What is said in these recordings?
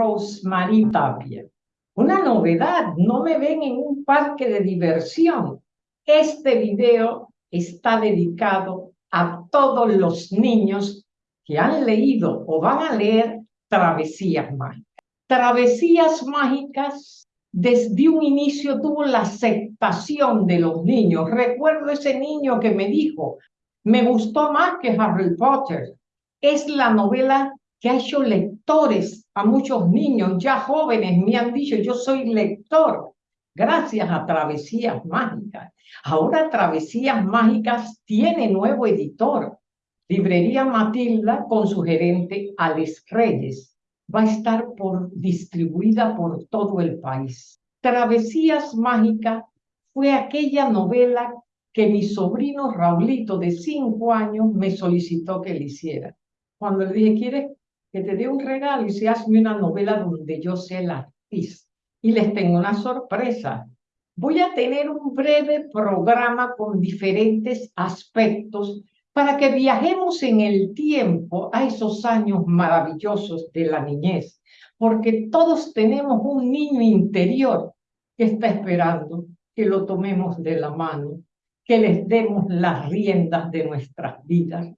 Rosemary Tapia. Una novedad, no me ven en un parque de diversión. Este video está dedicado a todos los niños que han leído o van a leer Travesías Mágicas. Travesías Mágicas desde un inicio tuvo la aceptación de los niños. Recuerdo ese niño que me dijo, me gustó más que Harry Potter. Es la novela que ha hecho lectores a muchos niños, ya jóvenes, me han dicho, yo soy lector, gracias a Travesías Mágicas. Ahora Travesías Mágicas tiene nuevo editor, Librería Matilda con su gerente Alex Reyes. Va a estar por, distribuida por todo el país. Travesías Mágicas fue aquella novela que mi sobrino Raulito de cinco años me solicitó que le hiciera. Cuando le dije, ¿quieres que te dé un regalo y se hazme una novela donde yo sea la artista. Y les tengo una sorpresa. Voy a tener un breve programa con diferentes aspectos para que viajemos en el tiempo a esos años maravillosos de la niñez, porque todos tenemos un niño interior que está esperando que lo tomemos de la mano, que les demos las riendas de nuestras vidas,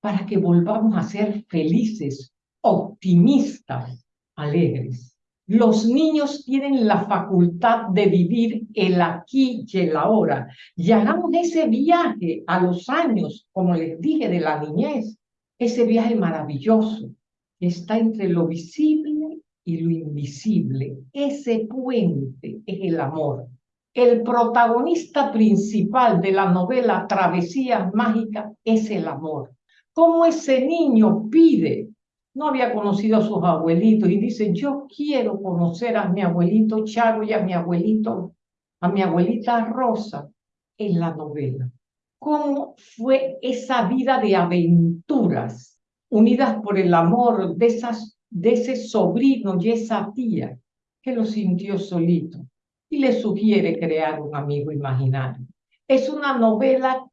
para que volvamos a ser felices optimistas, alegres. Los niños tienen la facultad de vivir el aquí y el ahora. Y hagamos ese viaje a los años, como les dije, de la niñez. Ese viaje maravilloso que está entre lo visible y lo invisible. Ese puente es el amor. El protagonista principal de la novela Travesías Mágicas es el amor. Cómo ese niño pide no había conocido a sus abuelitos y dice, yo quiero conocer a mi abuelito Charo y a mi abuelito, a mi abuelita Rosa en la novela. ¿Cómo fue esa vida de aventuras unidas por el amor de, esas, de ese sobrino y esa tía que lo sintió solito y le sugiere crear un amigo imaginario? Es una novela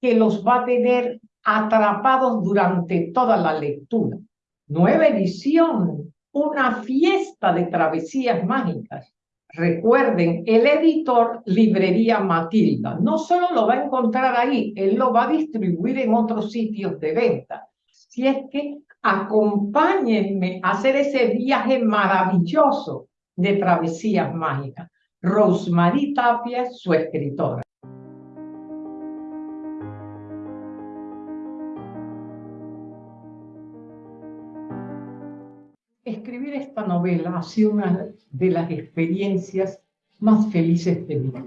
que los va a tener atrapados durante toda la lectura nueva edición, una fiesta de travesías mágicas. Recuerden, el editor Librería Matilda no solo lo va a encontrar ahí, él lo va a distribuir en otros sitios de venta. Si es que acompáñenme a hacer ese viaje maravilloso de travesías mágicas. Rosemary Tapia, su escritora. Escribir esta novela ha sido una de las experiencias más felices de mi vida.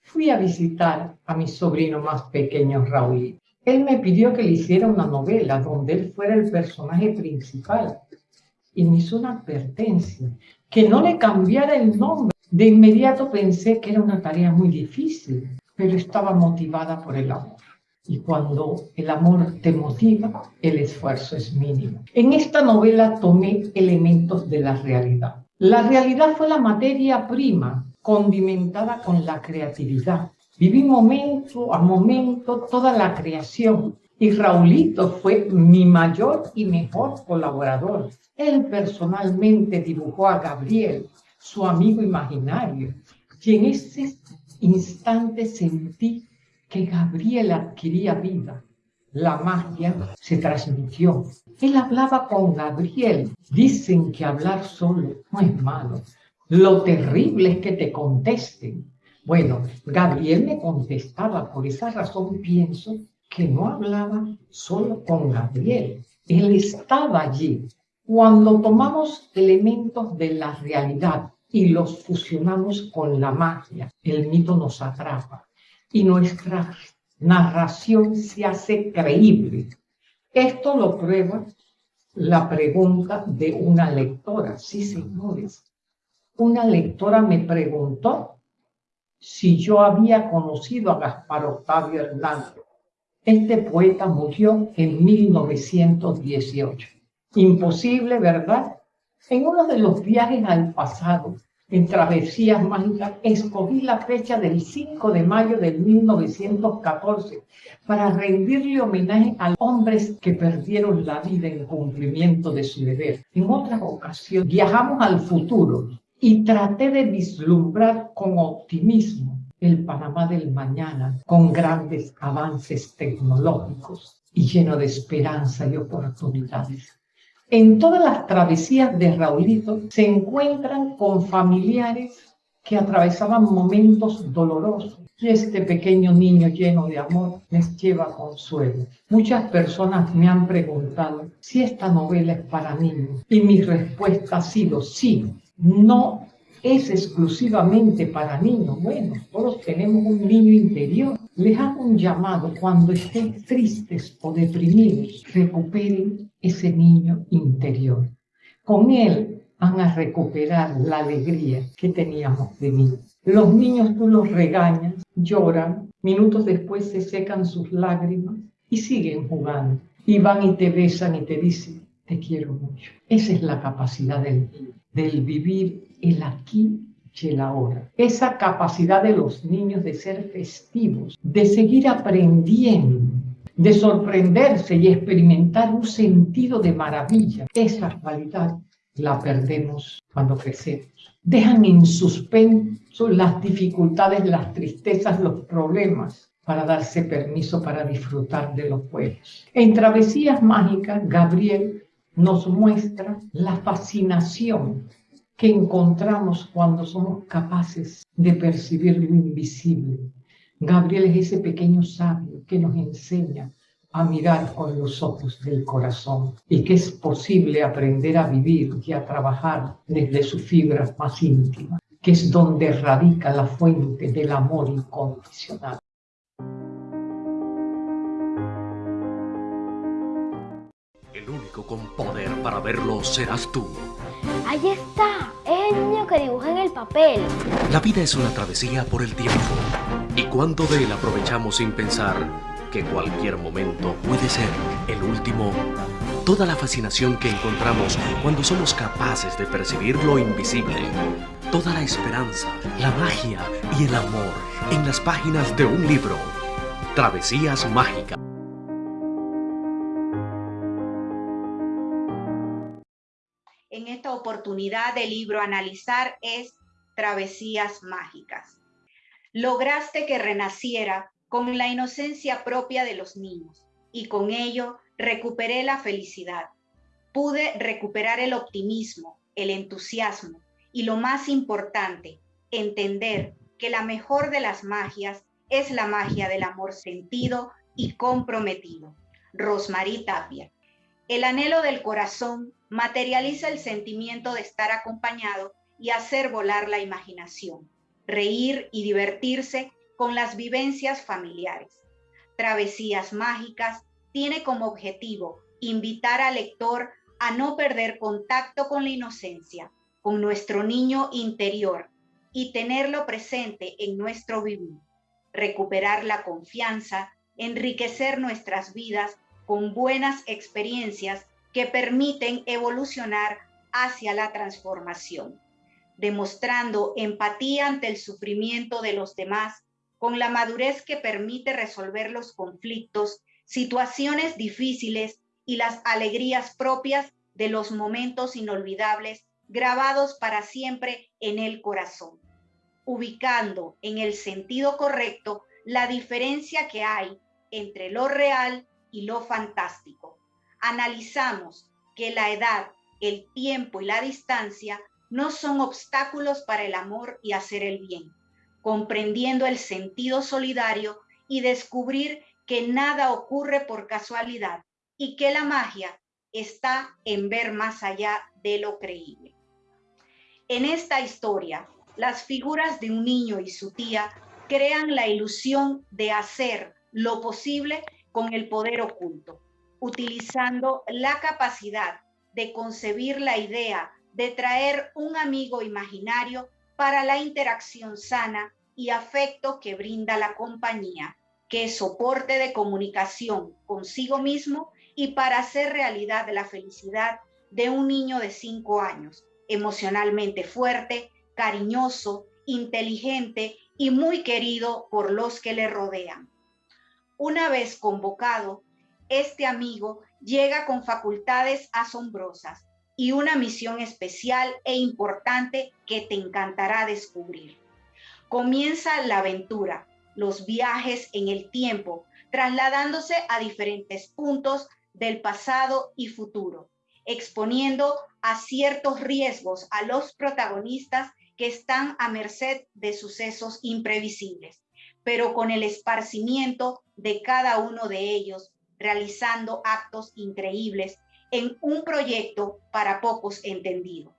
Fui a visitar a mi sobrino más pequeño, Raúl. Él me pidió que le hiciera una novela donde él fuera el personaje principal y me hizo una advertencia, que no le cambiara el nombre. De inmediato pensé que era una tarea muy difícil, pero estaba motivada por el amor. Y cuando el amor te motiva, el esfuerzo es mínimo. En esta novela tomé elementos de la realidad. La realidad fue la materia prima, condimentada con la creatividad. Viví momento a momento toda la creación y Raulito fue mi mayor y mejor colaborador. Él personalmente dibujó a Gabriel, su amigo imaginario, y en ese instante sentí que Gabriel adquiría vida. La magia se transmitió. Él hablaba con Gabriel. Dicen que hablar solo no es malo. Lo terrible es que te contesten. Bueno, Gabriel me contestaba, por esa razón pienso que no hablaba solo con Gabriel. Él estaba allí. Cuando tomamos elementos de la realidad y los fusionamos con la magia, el mito nos atrapa y nuestra narración se hace creíble. Esto lo prueba la pregunta de una lectora. Sí, señores. Una lectora me preguntó si yo había conocido a Gaspar Octavio Hernández. Este poeta murió en 1918. Imposible, ¿verdad? En uno de los viajes al pasado, en Travesías Mágicas, escogí la fecha del 5 de mayo de 1914 para rendirle homenaje a hombres que perdieron la vida en cumplimiento de su deber. En otras ocasiones viajamos al futuro y traté de vislumbrar con optimismo el Panamá del mañana con grandes avances tecnológicos y lleno de esperanza y oportunidades. En todas las travesías de Raulito se encuentran con familiares que atravesaban momentos dolorosos y este pequeño niño lleno de amor les lleva consuelo. Muchas personas me han preguntado si esta novela es para niños y mi respuesta ha sido sí, no es exclusivamente para niños. Bueno, todos tenemos un niño interior. Les hago un llamado cuando estén tristes o deprimidos, recuperen ese niño interior. Con él van a recuperar la alegría que teníamos de niños. Los niños tú los regañas, lloran, minutos después se secan sus lágrimas y siguen jugando. Y van y te besan y te dicen, te quiero mucho. Esa es la capacidad del niño, del vivir el aquí y el ahora. Esa capacidad de los niños de ser festivos, de seguir aprendiendo, de sorprenderse y experimentar un sentido de maravilla. Esa cualidad la perdemos cuando crecemos. Dejan en suspenso las dificultades, las tristezas, los problemas para darse permiso para disfrutar de los juegos. En Travesías Mágicas, Gabriel nos muestra la fascinación que encontramos cuando somos capaces de percibir lo invisible. Gabriel es ese pequeño sabio que nos enseña a mirar con los ojos del corazón y que es posible aprender a vivir y a trabajar desde sus fibras más íntimas, que es donde radica la fuente del amor incondicional. El único con poder para verlo serás tú. Ahí está, es el niño que dibuja en el papel. La vida es una travesía por el tiempo. ¿Y cuánto de él aprovechamos sin pensar que cualquier momento puede ser el último? Toda la fascinación que encontramos cuando somos capaces de percibir lo invisible. Toda la esperanza, la magia y el amor en las páginas de un libro. Travesías Mágicas. En esta oportunidad de libro analizar es Travesías Mágicas. Lograste que renaciera con la inocencia propia de los niños y con ello recuperé la felicidad. Pude recuperar el optimismo, el entusiasmo y lo más importante, entender que la mejor de las magias es la magia del amor sentido y comprometido. Rosmarie Tapia. El anhelo del corazón materializa el sentimiento de estar acompañado y hacer volar la imaginación, reír y divertirse con las vivencias familiares. Travesías Mágicas tiene como objetivo invitar al lector a no perder contacto con la inocencia, con nuestro niño interior y tenerlo presente en nuestro vivir, recuperar la confianza, enriquecer nuestras vidas con buenas experiencias que permiten evolucionar hacia la transformación, demostrando empatía ante el sufrimiento de los demás con la madurez que permite resolver los conflictos, situaciones difíciles y las alegrías propias de los momentos inolvidables grabados para siempre en el corazón, ubicando en el sentido correcto la diferencia que hay entre lo real y lo fantástico analizamos que la edad, el tiempo y la distancia no son obstáculos para el amor y hacer el bien, comprendiendo el sentido solidario y descubrir que nada ocurre por casualidad y que la magia está en ver más allá de lo creíble. En esta historia, las figuras de un niño y su tía crean la ilusión de hacer lo posible con el poder oculto utilizando la capacidad de concebir la idea de traer un amigo imaginario para la interacción sana y afecto que brinda la compañía, que es soporte de comunicación consigo mismo y para hacer realidad la felicidad de un niño de cinco años, emocionalmente fuerte, cariñoso, inteligente y muy querido por los que le rodean. Una vez convocado, este amigo llega con facultades asombrosas y una misión especial e importante que te encantará descubrir. Comienza la aventura, los viajes en el tiempo, trasladándose a diferentes puntos del pasado y futuro, exponiendo a ciertos riesgos a los protagonistas que están a merced de sucesos imprevisibles, pero con el esparcimiento de cada uno de ellos, realizando actos increíbles en un proyecto para pocos entendido.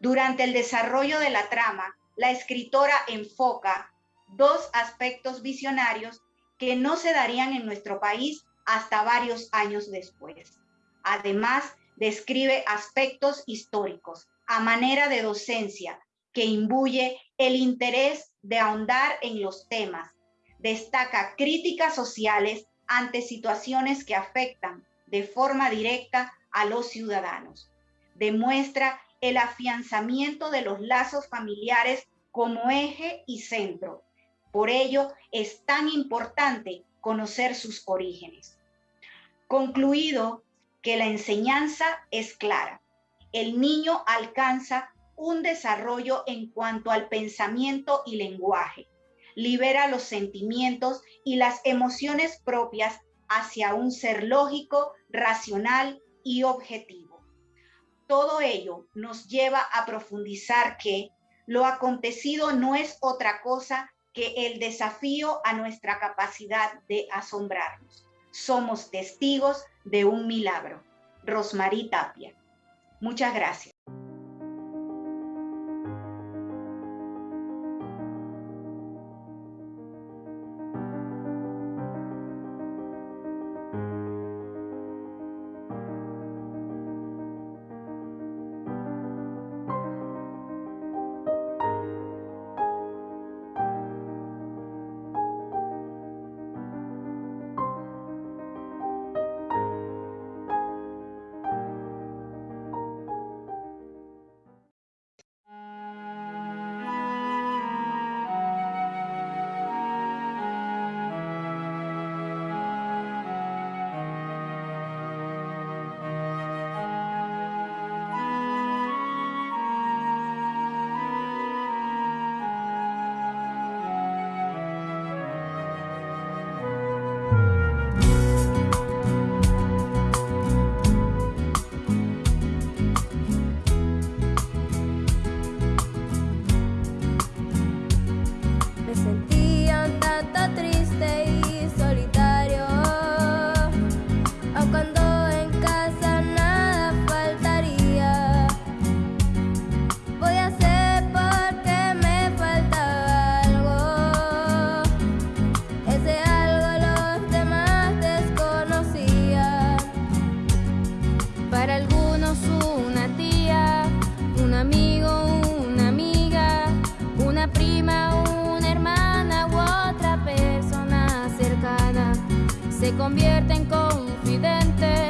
Durante el desarrollo de la trama, la escritora enfoca dos aspectos visionarios que no se darían en nuestro país hasta varios años después. Además, describe aspectos históricos a manera de docencia que imbuye el interés de ahondar en los temas. Destaca críticas sociales ante situaciones que afectan de forma directa a los ciudadanos. Demuestra el afianzamiento de los lazos familiares como eje y centro. Por ello es tan importante conocer sus orígenes. Concluido que la enseñanza es clara. El niño alcanza un desarrollo en cuanto al pensamiento y lenguaje. Libera los sentimientos y las emociones propias hacia un ser lógico, racional y objetivo. Todo ello nos lleva a profundizar que lo acontecido no es otra cosa que el desafío a nuestra capacidad de asombrarnos. Somos testigos de un milagro. Rosmarie Tapia. Muchas gracias. se convierte en confidente.